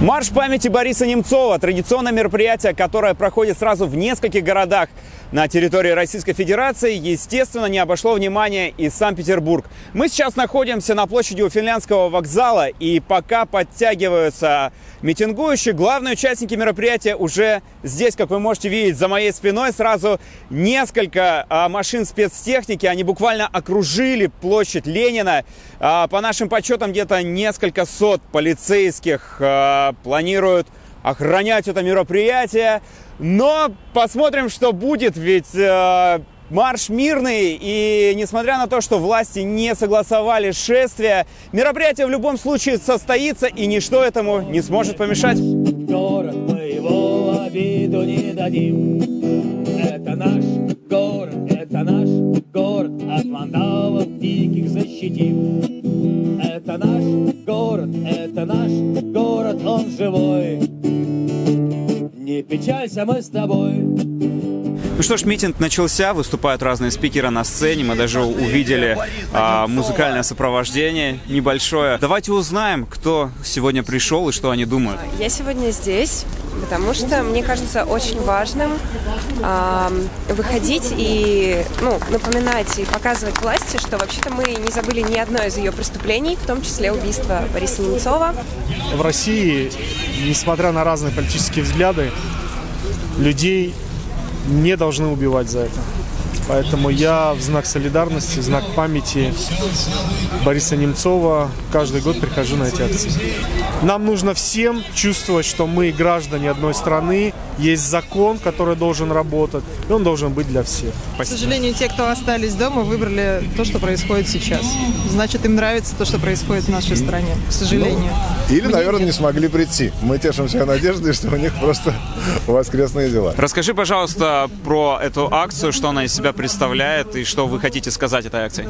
Марш памяти Бориса Немцова – традиционное мероприятие, которое проходит сразу в нескольких городах на территории Российской Федерации, естественно, не обошло внимания и Санкт-Петербург. Мы сейчас находимся на площади у Финляндского вокзала, и пока подтягиваются митингующие, главные участники мероприятия уже здесь, как вы можете видеть, за моей спиной сразу несколько а, машин спецтехники, они буквально окружили площадь Ленина. А, по нашим подсчетам, где-то несколько сот полицейских а, планируют охранять это мероприятие. Но посмотрим, что будет, ведь э, марш мирный, и несмотря на то, что власти не согласовали шествие, мероприятие в любом случае состоится, и ничто этому не сможет помешать. Город мы его обиду не дадим. Это наш город, это наш город, от вандалов диких защитим. Это наш город, это наш город, Печалься, мы с тобой. Ну что ж, митинг начался, выступают разные спикеры на сцене, мы даже увидели а, музыкальное сопровождение небольшое. Давайте узнаем, кто сегодня пришел и что они думают. Я сегодня здесь, потому что мне кажется очень важным а, выходить и ну, напоминать и показывать власти, что вообще-то мы не забыли ни одно из ее преступлений, в том числе убийство Бориса Немцова. В России, несмотря на разные политические взгляды, людей не должны убивать за это. Поэтому я в знак солидарности, в знак памяти Бориса Немцова каждый год прихожу на эти акции. Нам нужно всем чувствовать, что мы граждане одной страны, есть закон, который должен работать, и он должен быть для всех. К сожалению, те, кто остались дома, выбрали то, что происходит сейчас. Значит, им нравится то, что происходит в нашей стране, к сожалению. Ну, или, наверное, не смогли прийти. Мы тешимся надеждой, что у них просто воскресные дела. Расскажи, пожалуйста, про эту акцию, что она из себя представляет и что вы хотите сказать этой акции.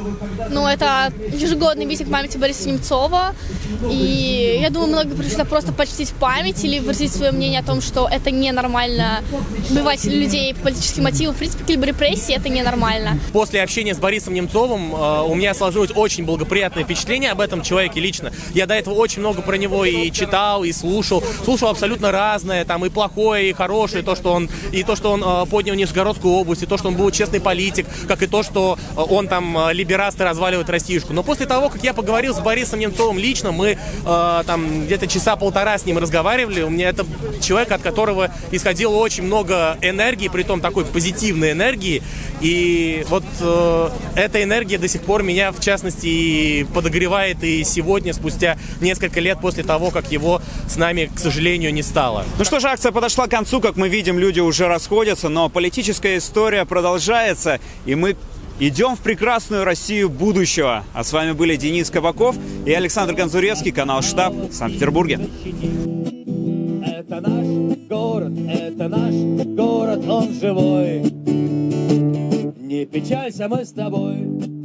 Ну, это ежегодный митинг памяти Бориса Немцова. И я думаю, многие пришли просто почтить память или выразить свое мнение о том, что это ненормально убивать людей по политическим мотивам. В принципе, либо репрессии это ненормально. После общения с Борисом Немцовым э, у меня сложилось очень благоприятное впечатление об этом человеке лично. Я до этого очень много про него и читал, и слушал. Слушал абсолютно разное, там и плохое, и хорошее, то, что он, и то, что он э, поднял Нижегородскую область, и то, что он был честный политик, как и то, что э, он там э, либерасты разваливает Россиюшку. Но после того, как я поговорил с Борисом Немцовым лично, мы э, там где-то часа полтора с ним разговаривали, у меня это человек, от которого исходило очень много энергии, при том такой позитивной энергии, и вот э, эта энергия до сих пор меня, в частности, и подогревает. И сегодня, спустя несколько лет после того, как его с нами, к сожалению, не стало. Ну что же, акция подошла к концу, как мы видим, люди уже расходятся, но политическая история продолжается, и мы идем в прекрасную Россию будущего. А с вами были Денис Кабаков и Александр Конзуревский, канал «Штаб» в Санкт-Петербурге. Это наш город, это наш город, он живой. Не печалься, мы с тобой.